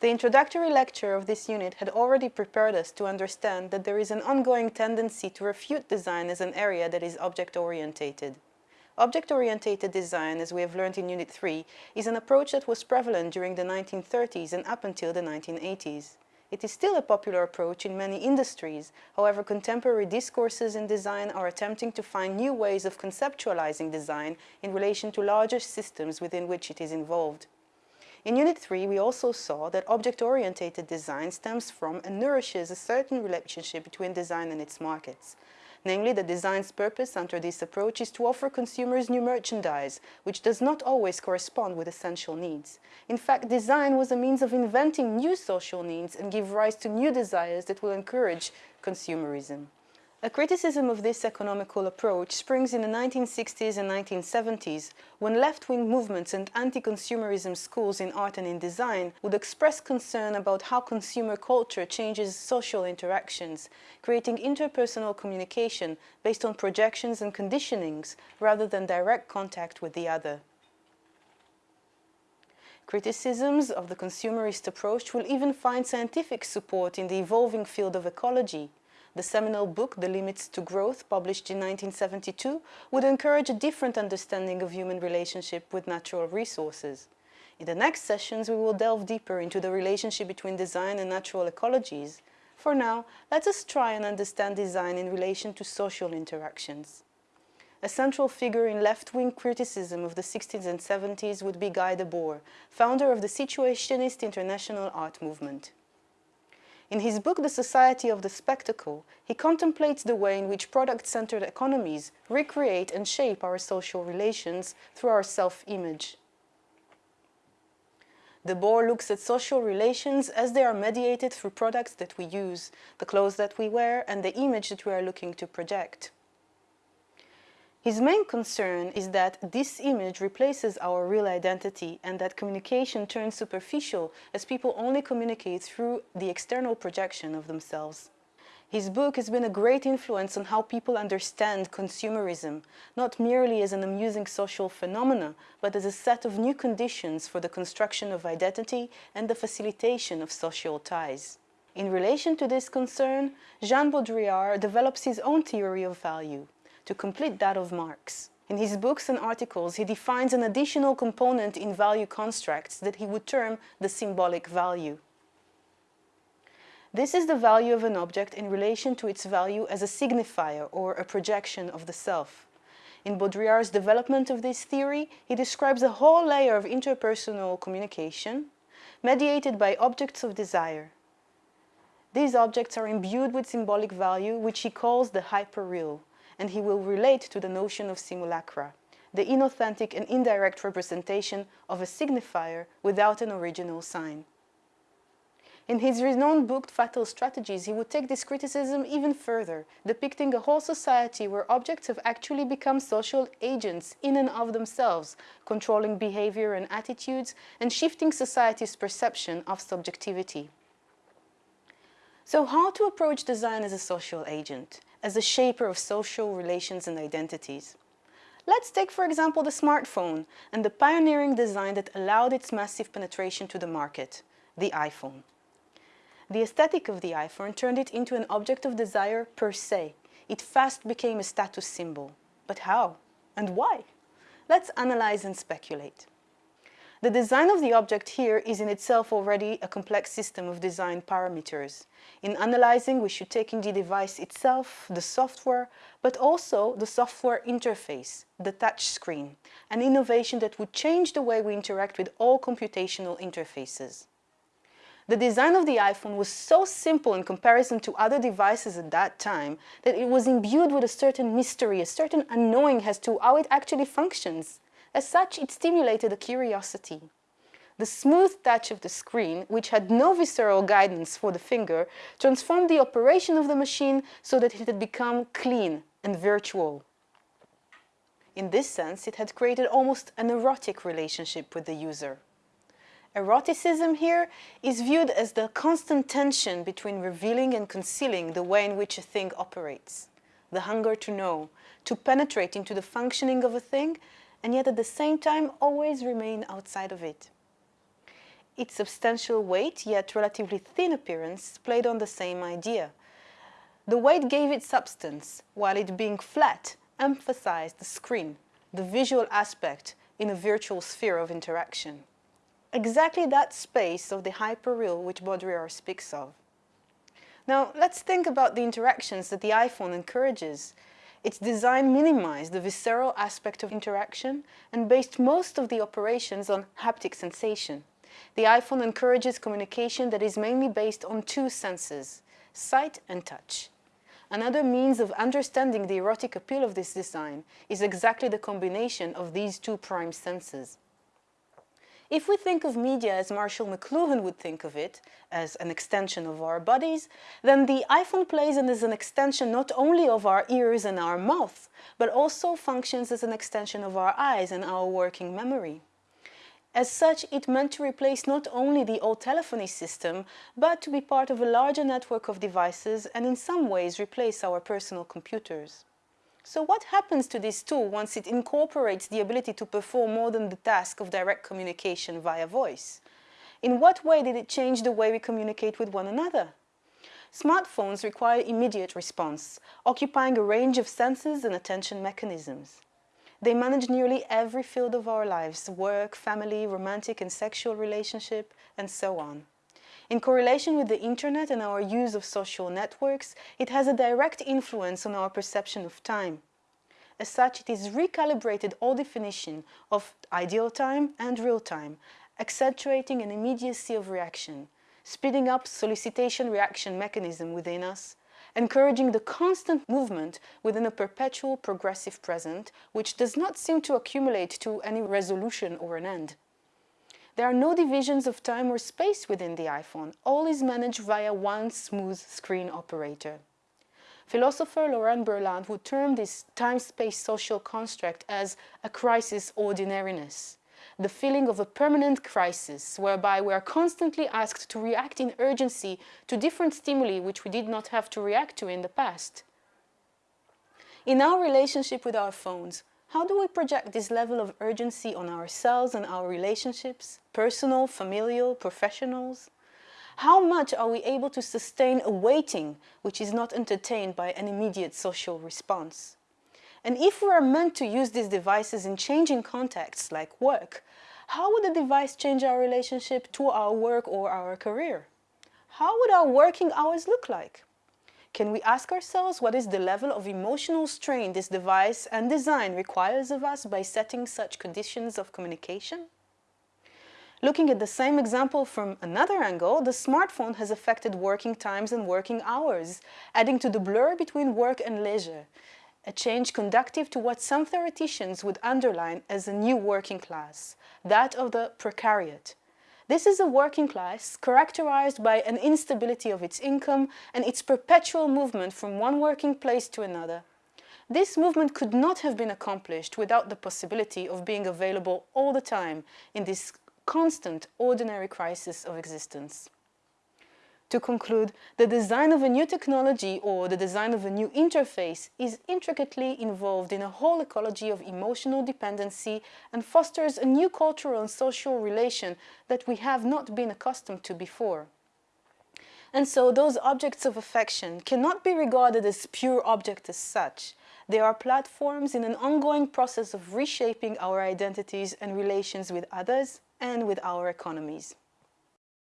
The introductory lecture of this unit had already prepared us to understand that there is an ongoing tendency to refute design as an area that is object-orientated. Object-orientated design, as we have learned in Unit 3, is an approach that was prevalent during the 1930s and up until the 1980s. It is still a popular approach in many industries, however contemporary discourses in design are attempting to find new ways of conceptualizing design in relation to larger systems within which it is involved. In Unit 3, we also saw that object-orientated design stems from and nourishes a certain relationship between design and its markets. Namely, the design's purpose under this approach is to offer consumers new merchandise, which does not always correspond with essential needs. In fact, design was a means of inventing new social needs and give rise to new desires that will encourage consumerism. A criticism of this economical approach springs in the 1960s and 1970s when left-wing movements and anti-consumerism schools in art and in design would express concern about how consumer culture changes social interactions, creating interpersonal communication based on projections and conditionings rather than direct contact with the other. Criticisms of the consumerist approach will even find scientific support in the evolving field of ecology, the seminal book, The Limits to Growth, published in 1972, would encourage a different understanding of human relationship with natural resources. In the next sessions, we will delve deeper into the relationship between design and natural ecologies. For now, let us try and understand design in relation to social interactions. A central figure in left-wing criticism of the 60s and 70s would be Guy Debord, founder of the Situationist International Art Movement. In his book The Society of the Spectacle, he contemplates the way in which product-centered economies recreate and shape our social relations through our self-image. Debord looks at social relations as they are mediated through products that we use, the clothes that we wear and the image that we are looking to project. His main concern is that this image replaces our real identity and that communication turns superficial as people only communicate through the external projection of themselves. His book has been a great influence on how people understand consumerism, not merely as an amusing social phenomena, but as a set of new conditions for the construction of identity and the facilitation of social ties. In relation to this concern, Jean Baudrillard develops his own theory of value, to complete that of Marx. In his books and articles, he defines an additional component in value constructs that he would term the symbolic value. This is the value of an object in relation to its value as a signifier or a projection of the self. In Baudrillard's development of this theory, he describes a whole layer of interpersonal communication mediated by objects of desire. These objects are imbued with symbolic value, which he calls the hyperreal and he will relate to the notion of simulacra, the inauthentic and indirect representation of a signifier without an original sign. In his renowned book Fatal Strategies, he would take this criticism even further, depicting a whole society where objects have actually become social agents in and of themselves, controlling behavior and attitudes and shifting society's perception of subjectivity. So how to approach design as a social agent? As a shaper of social relations and identities. Let's take, for example, the smartphone and the pioneering design that allowed its massive penetration to the market, the iPhone. The aesthetic of the iPhone turned it into an object of desire per se. It fast became a status symbol. But how? And why? Let's analyze and speculate. The design of the object here is in itself already a complex system of design parameters. In analyzing, we should take in the device itself, the software, but also the software interface, the touch screen, an innovation that would change the way we interact with all computational interfaces. The design of the iPhone was so simple in comparison to other devices at that time that it was imbued with a certain mystery, a certain unknowing as to how it actually functions. As such, it stimulated a curiosity. The smooth touch of the screen, which had no visceral guidance for the finger, transformed the operation of the machine so that it had become clean and virtual. In this sense, it had created almost an erotic relationship with the user. Eroticism here is viewed as the constant tension between revealing and concealing the way in which a thing operates, the hunger to know, to penetrate into the functioning of a thing and yet at the same time always remain outside of it. Its substantial weight, yet relatively thin appearance, played on the same idea. The weight gave it substance, while it being flat emphasized the screen, the visual aspect in a virtual sphere of interaction. Exactly that space of the hyperreal which Baudrillard speaks of. Now, let's think about the interactions that the iPhone encourages. Its design minimized the visceral aspect of interaction and based most of the operations on haptic sensation. The iPhone encourages communication that is mainly based on two senses, sight and touch. Another means of understanding the erotic appeal of this design is exactly the combination of these two prime senses. If we think of media as Marshall McLuhan would think of it, as an extension of our bodies, then the iPhone plays as an extension not only of our ears and our mouth, but also functions as an extension of our eyes and our working memory. As such, it meant to replace not only the old telephony system, but to be part of a larger network of devices and in some ways replace our personal computers. So what happens to this tool once it incorporates the ability to perform more than the task of direct communication via voice? In what way did it change the way we communicate with one another? Smartphones require immediate response, occupying a range of senses and attention mechanisms. They manage nearly every field of our lives, work, family, romantic and sexual relationship, and so on. In correlation with the internet and our use of social networks, it has a direct influence on our perception of time. As such, it has recalibrated all definition of ideal time and real time, accentuating an immediacy of reaction, speeding up solicitation reaction mechanism within us, encouraging the constant movement within a perpetual progressive present, which does not seem to accumulate to any resolution or an end. There are no divisions of time or space within the iPhone. All is managed via one smooth screen operator. Philosopher Lauren Berlant would term this time-space social construct as a crisis ordinariness the feeling of a permanent crisis, whereby we are constantly asked to react in urgency to different stimuli which we did not have to react to in the past. In our relationship with our phones, how do we project this level of urgency on ourselves and our relationships, personal, familial, professionals? How much are we able to sustain a waiting which is not entertained by an immediate social response? And if we are meant to use these devices in changing contexts like work, how would the device change our relationship to our work or our career? How would our working hours look like? Can we ask ourselves what is the level of emotional strain this device and design requires of us by setting such conditions of communication? Looking at the same example from another angle, the smartphone has affected working times and working hours, adding to the blur between work and leisure, a change conductive to what some theoreticians would underline as a new working class, that of the precariat. This is a working class characterized by an instability of its income and its perpetual movement from one working place to another. This movement could not have been accomplished without the possibility of being available all the time in this constant ordinary crisis of existence. To conclude, the design of a new technology or the design of a new interface is intricately involved in a whole ecology of emotional dependency and fosters a new cultural and social relation that we have not been accustomed to before. And so those objects of affection cannot be regarded as pure objects as such. They are platforms in an ongoing process of reshaping our identities and relations with others and with our economies.